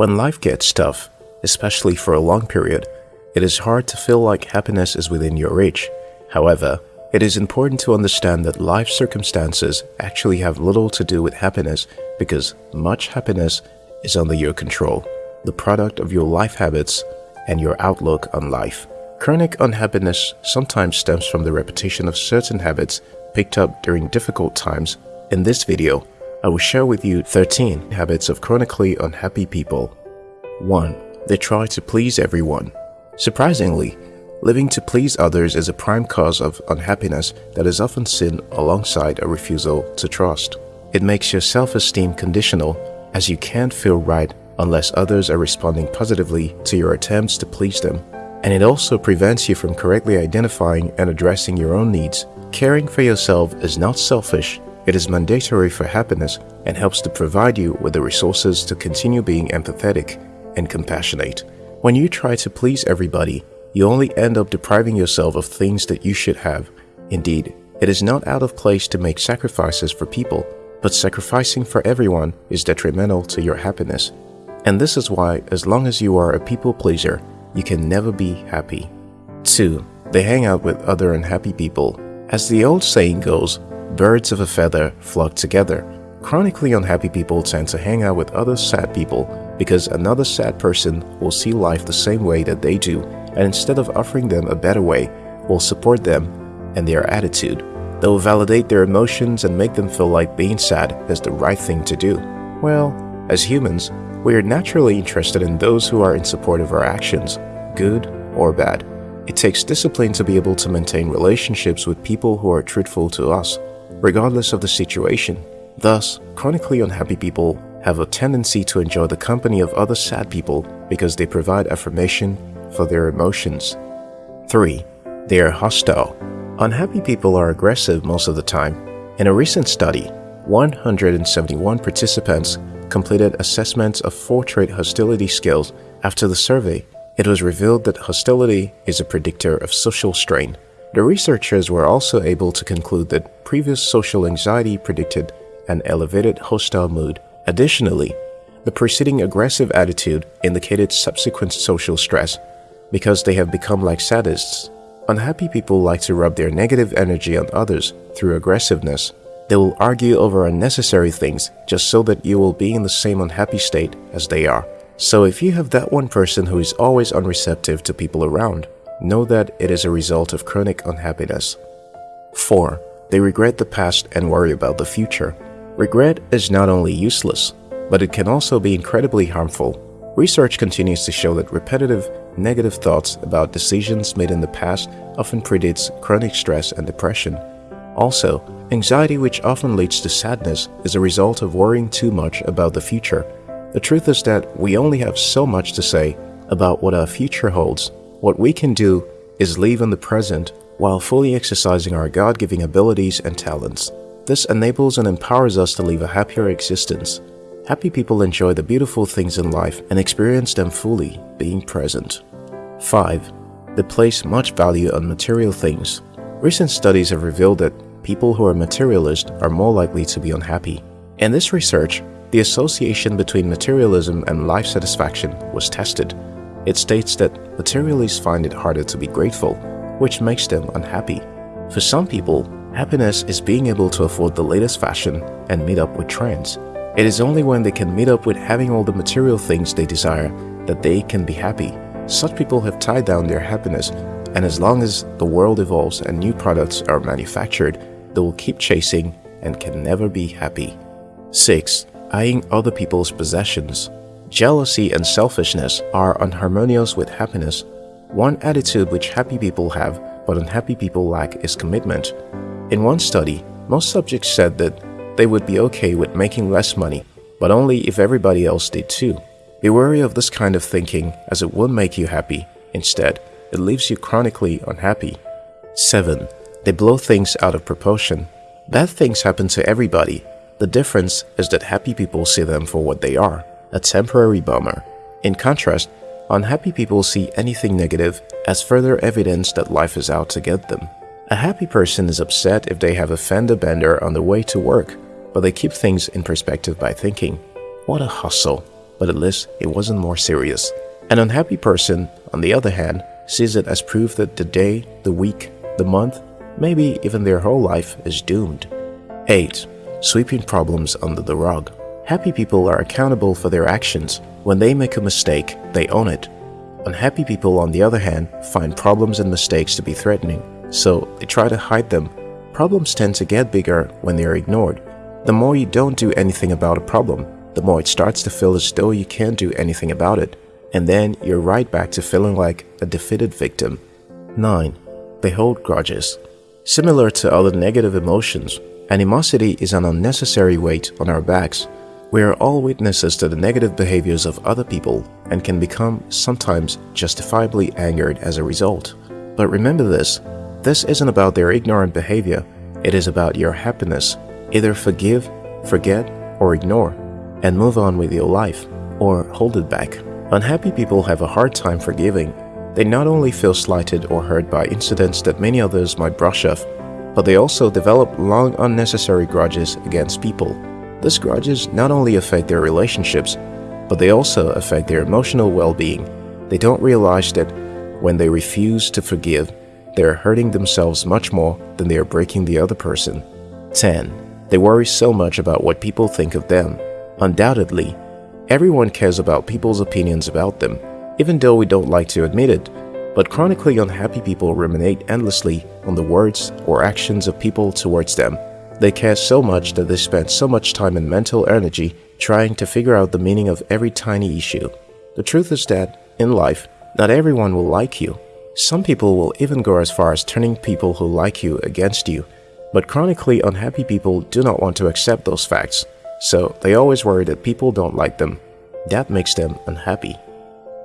When life gets tough, especially for a long period, it is hard to feel like happiness is within your reach. However, it is important to understand that life circumstances actually have little to do with happiness because much happiness is under your control, the product of your life habits and your outlook on life. Chronic unhappiness sometimes stems from the repetition of certain habits picked up during difficult times. In this video, I will share with you 13 habits of chronically unhappy people. 1. They try to please everyone. Surprisingly, living to please others is a prime cause of unhappiness that is often seen alongside a refusal to trust. It makes your self-esteem conditional as you can't feel right unless others are responding positively to your attempts to please them. And it also prevents you from correctly identifying and addressing your own needs. Caring for yourself is not selfish, it is mandatory for happiness and helps to provide you with the resources to continue being empathetic and compassionate. When you try to please everybody, you only end up depriving yourself of things that you should have. Indeed, it is not out of place to make sacrifices for people, but sacrificing for everyone is detrimental to your happiness. And this is why, as long as you are a people pleaser, you can never be happy. 2. They hang out with other unhappy people. As the old saying goes, birds of a feather flock together. Chronically unhappy people tend to hang out with other sad people because another sad person will see life the same way that they do and instead of offering them a better way, will support them and their attitude. They will validate their emotions and make them feel like being sad is the right thing to do. Well, as humans, we are naturally interested in those who are in support of our actions, good or bad. It takes discipline to be able to maintain relationships with people who are truthful to us, regardless of the situation. Thus, chronically unhappy people have a tendency to enjoy the company of other sad people because they provide affirmation for their emotions. 3. They are hostile. Unhappy people are aggressive most of the time. In a recent study, 171 participants completed assessments of four-trait hostility skills. After the survey, it was revealed that hostility is a predictor of social strain. The researchers were also able to conclude that previous social anxiety predicted an elevated hostile mood. Additionally, the preceding aggressive attitude indicated subsequent social stress because they have become like sadists. Unhappy people like to rub their negative energy on others through aggressiveness. They will argue over unnecessary things just so that you will be in the same unhappy state as they are. So if you have that one person who is always unreceptive to people around, know that it is a result of chronic unhappiness. 4. They regret the past and worry about the future. Regret is not only useless, but it can also be incredibly harmful. Research continues to show that repetitive, negative thoughts about decisions made in the past often predicts chronic stress and depression. Also, anxiety which often leads to sadness is a result of worrying too much about the future. The truth is that we only have so much to say about what our future holds. What we can do is live in the present while fully exercising our God-giving abilities and talents. This enables and empowers us to live a happier existence. Happy people enjoy the beautiful things in life and experience them fully, being present. 5. They place much value on material things. Recent studies have revealed that people who are materialist are more likely to be unhappy. In this research, the association between materialism and life satisfaction was tested. It states that materialists find it harder to be grateful, which makes them unhappy. For some people, happiness is being able to afford the latest fashion and meet up with trends. It is only when they can meet up with having all the material things they desire that they can be happy. Such people have tied down their happiness and as long as the world evolves and new products are manufactured, they will keep chasing and can never be happy. 6. Eyeing other people's possessions Jealousy and selfishness are unharmonious with happiness. One attitude which happy people have but unhappy people lack is commitment. In one study, most subjects said that they would be okay with making less money, but only if everybody else did too. Be wary of this kind of thinking as it won't make you happy. Instead, it leaves you chronically unhappy. 7. They blow things out of proportion. Bad things happen to everybody. The difference is that happy people see them for what they are, a temporary bummer. In contrast, unhappy people see anything negative as further evidence that life is out to get them. A happy person is upset if they have a fender bender on the way to work, but they keep things in perspective by thinking, what a hustle. but at least it wasn't more serious. An unhappy person, on the other hand, sees it as proof that the day, the week, the month, maybe even their whole life is doomed. 8. Sweeping problems under the rug. Happy people are accountable for their actions. When they make a mistake, they own it. Unhappy people, on the other hand, find problems and mistakes to be threatening, so they try to hide them. Problems tend to get bigger when they are ignored. The more you don't do anything about a problem, the more it starts to feel as though you can't do anything about it. And then you're right back to feeling like a defeated victim. 9. They hold grudges. Similar to other negative emotions, animosity is an unnecessary weight on our backs. We are all witnesses to the negative behaviors of other people and can become sometimes justifiably angered as a result. But remember this, this isn't about their ignorant behavior, it is about your happiness. Either forgive, forget, or ignore, and move on with your life, or hold it back. Unhappy people have a hard time forgiving. They not only feel slighted or hurt by incidents that many others might brush off, but they also develop long unnecessary grudges against people. These grudges not only affect their relationships, but they also affect their emotional well-being. They don't realize that when they refuse to forgive, they are hurting themselves much more than they are breaking the other person. 10. They worry so much about what people think of them. Undoubtedly, everyone cares about people's opinions about them, even though we don't like to admit it. But chronically unhappy people ruminate endlessly on the words or actions of people towards them. They care so much that they spend so much time and mental energy trying to figure out the meaning of every tiny issue. The truth is that, in life, not everyone will like you. Some people will even go as far as turning people who like you against you. But chronically unhappy people do not want to accept those facts, so they always worry that people don't like them. That makes them unhappy.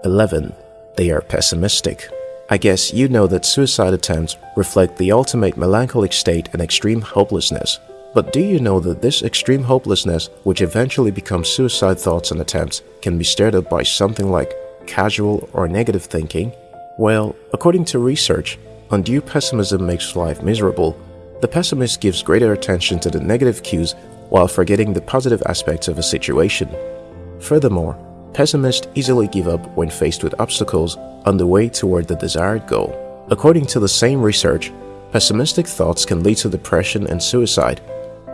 11. They are pessimistic. I guess you know that suicide attempts reflect the ultimate melancholic state and extreme hopelessness. But do you know that this extreme hopelessness, which eventually becomes suicide thoughts and attempts, can be stirred up by something like casual or negative thinking? Well, according to research, undue pessimism makes life miserable. The pessimist gives greater attention to the negative cues while forgetting the positive aspects of a situation. Furthermore, Pessimists easily give up when faced with obstacles on the way toward the desired goal. According to the same research, pessimistic thoughts can lead to depression and suicide.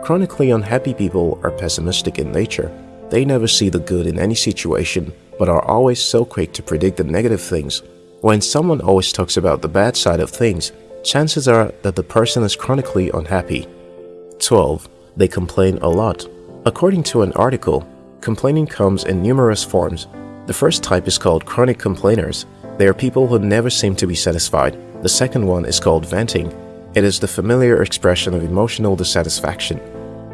Chronically unhappy people are pessimistic in nature. They never see the good in any situation, but are always so quick to predict the negative things. When someone always talks about the bad side of things, chances are that the person is chronically unhappy. 12. They complain a lot. According to an article, Complaining comes in numerous forms. The first type is called chronic complainers. They are people who never seem to be satisfied. The second one is called venting. It is the familiar expression of emotional dissatisfaction.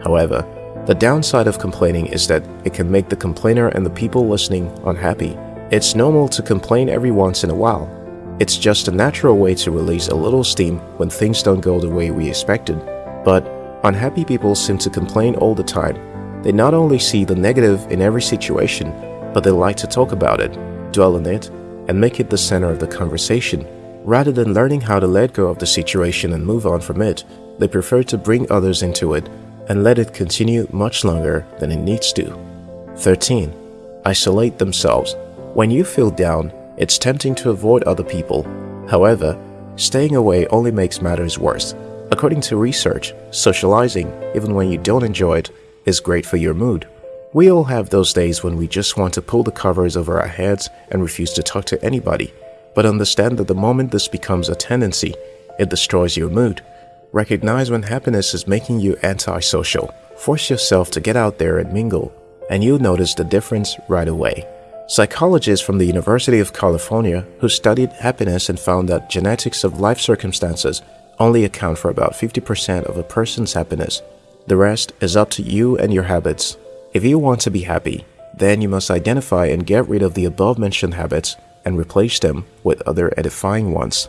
However, the downside of complaining is that it can make the complainer and the people listening unhappy. It's normal to complain every once in a while. It's just a natural way to release a little steam when things don't go the way we expected. But unhappy people seem to complain all the time they not only see the negative in every situation, but they like to talk about it, dwell on it, and make it the center of the conversation. Rather than learning how to let go of the situation and move on from it, they prefer to bring others into it and let it continue much longer than it needs to. 13. Isolate themselves. When you feel down, it's tempting to avoid other people. However, staying away only makes matters worse. According to research, socializing, even when you don't enjoy it, is great for your mood. We all have those days when we just want to pull the covers over our heads and refuse to talk to anybody. But understand that the moment this becomes a tendency, it destroys your mood. Recognize when happiness is making you antisocial. Force yourself to get out there and mingle, and you'll notice the difference right away. Psychologists from the University of California who studied happiness and found that genetics of life circumstances only account for about 50% of a person's happiness the rest is up to you and your habits. If you want to be happy, then you must identify and get rid of the above mentioned habits and replace them with other edifying ones.